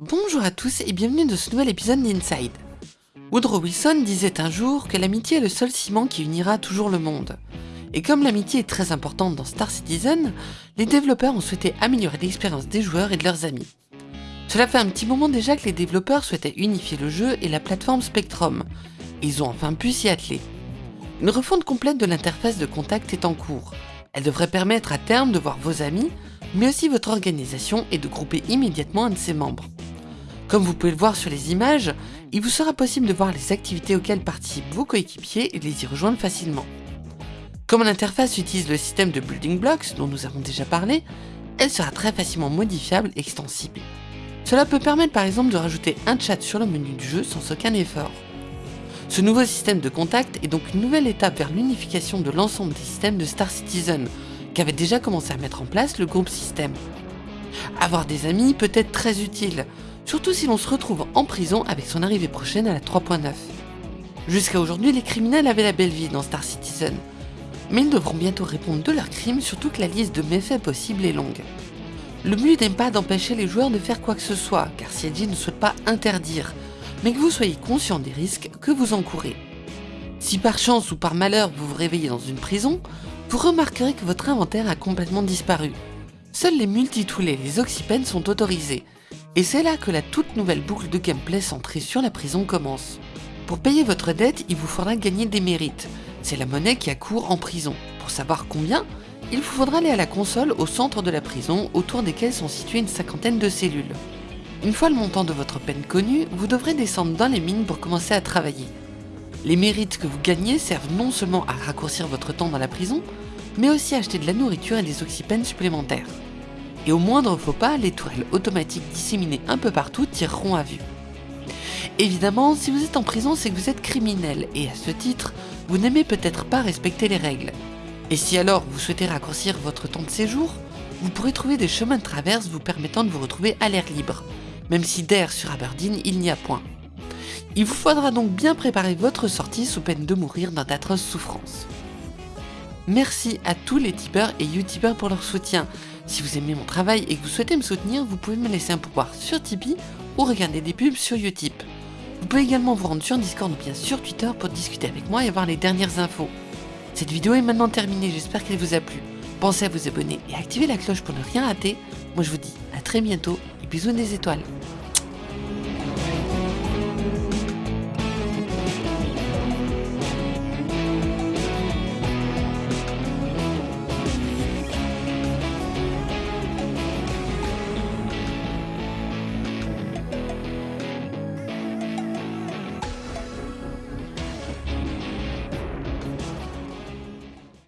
Bonjour à tous et bienvenue dans ce nouvel épisode d'Inside. Woodrow Wilson disait un jour que l'amitié est le seul ciment qui unira toujours le monde. Et comme l'amitié est très importante dans Star Citizen, les développeurs ont souhaité améliorer l'expérience des joueurs et de leurs amis. Cela fait un petit moment déjà que les développeurs souhaitaient unifier le jeu et la plateforme Spectrum, ils ont enfin pu s'y atteler. Une refonte complète de l'interface de contact est en cours. Elle devrait permettre à terme de voir vos amis, mais aussi votre organisation et de grouper immédiatement un de ses membres. Comme vous pouvez le voir sur les images, il vous sera possible de voir les activités auxquelles participent vos coéquipiers et les y rejoindre facilement. Comme l'interface utilise le système de Building Blocks dont nous avons déjà parlé, elle sera très facilement modifiable et extensible. Cela peut permettre par exemple de rajouter un chat sur le menu du jeu sans aucun effort. Ce nouveau système de contact est donc une nouvelle étape vers l'unification de l'ensemble des systèmes de Star Citizen, qu'avait déjà commencé à mettre en place le groupe System. Avoir des amis peut être très utile, surtout si l'on se retrouve en prison avec son arrivée prochaine à la 3.9. Jusqu'à aujourd'hui, les criminels avaient la belle vie dans Star Citizen, mais ils devront bientôt répondre de leurs crimes, surtout que la liste de méfaits possibles est longue. Le but n'est pas d'empêcher les joueurs de faire quoi que ce soit, car CIG ne souhaite pas interdire, mais que vous soyez conscient des risques que vous encourez. Si par chance ou par malheur vous vous réveillez dans une prison, vous remarquerez que votre inventaire a complètement disparu. Seuls les multitools et les oxypens sont autorisés, et c'est là que la toute nouvelle boucle de gameplay centrée sur la prison commence. Pour payer votre dette, il vous faudra gagner des mérites, c'est la monnaie qui accourt en prison. Pour savoir combien, il vous faudra aller à la console au centre de la prison, autour desquelles sont situées une cinquantaine de cellules. Une fois le montant de votre peine connu, vous devrez descendre dans les mines pour commencer à travailler. Les mérites que vous gagnez servent non seulement à raccourcir votre temps dans la prison, mais aussi à acheter de la nourriture et des oxypeines supplémentaires. Et au moindre faux pas, les tourelles automatiques disséminées un peu partout tireront à vue. Évidemment, si vous êtes en prison, c'est que vous êtes criminel, et à ce titre, vous n'aimez peut-être pas respecter les règles. Et si alors vous souhaitez raccourcir votre temps de séjour, vous pourrez trouver des chemins de traverse vous permettant de vous retrouver à l'air libre, même si d'air sur Aberdeen il n'y a point. Il vous faudra donc bien préparer votre sortie sous peine de mourir dans d'atroces souffrances. Merci à tous les tipeurs et youtubeurs pour leur soutien. Si vous aimez mon travail et que vous souhaitez me soutenir, vous pouvez me laisser un pouvoir sur Tipeee ou regarder des pubs sur Utip. Vous pouvez également vous rendre sur Discord ou bien sur Twitter pour discuter avec moi et avoir les dernières infos. Cette vidéo est maintenant terminée, j'espère qu'elle vous a plu. Pensez à vous abonner et activer la cloche pour ne rien rater. Moi je vous dis à très bientôt et bisous des étoiles.